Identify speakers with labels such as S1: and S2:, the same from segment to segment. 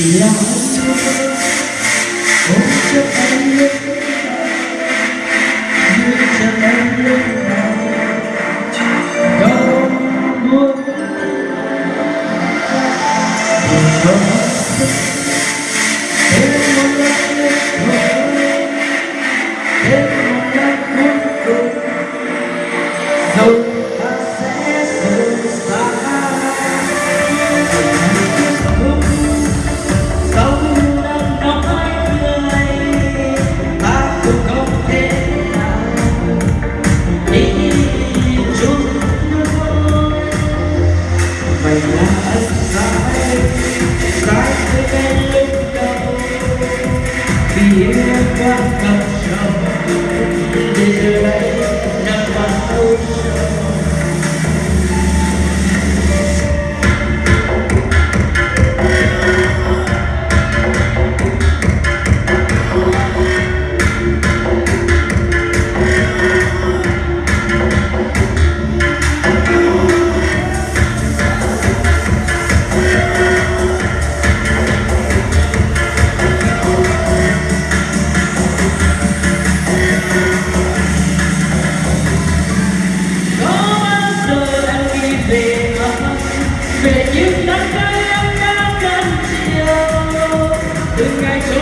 S1: Yeah. Ôm cho em lúc Như cho em lúc nào Đâu muốn Buồn không Thêm một lần nữa thôi Thêm một lần cuối Sai với em lúc Vì em quá đậm sâu chiều Từng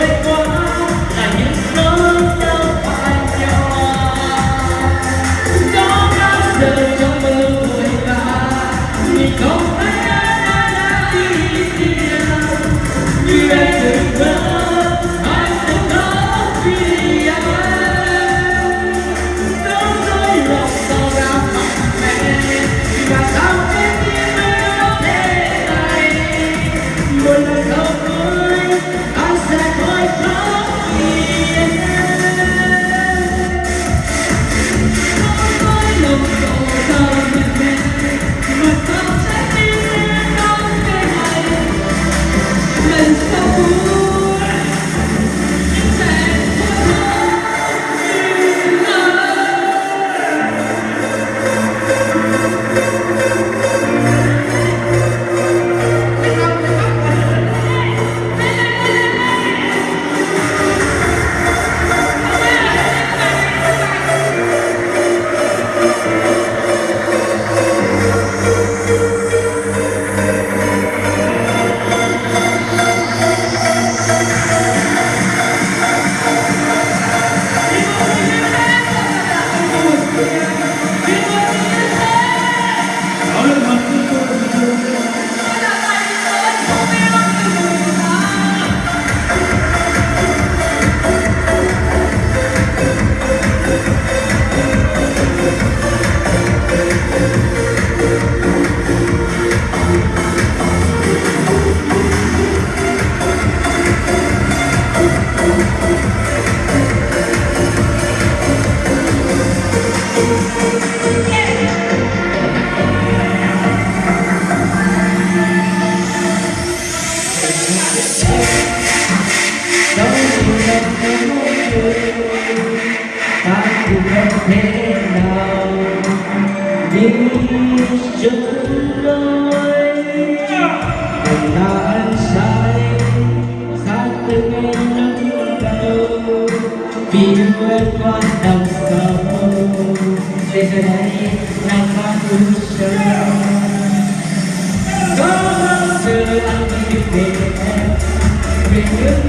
S1: biết chân lối Tình ta em sai Xa từng em nắng Vì yêu em quan đau Để giờ đây nàng ta cũng sâu Có bao giờ anh đi về em Vì những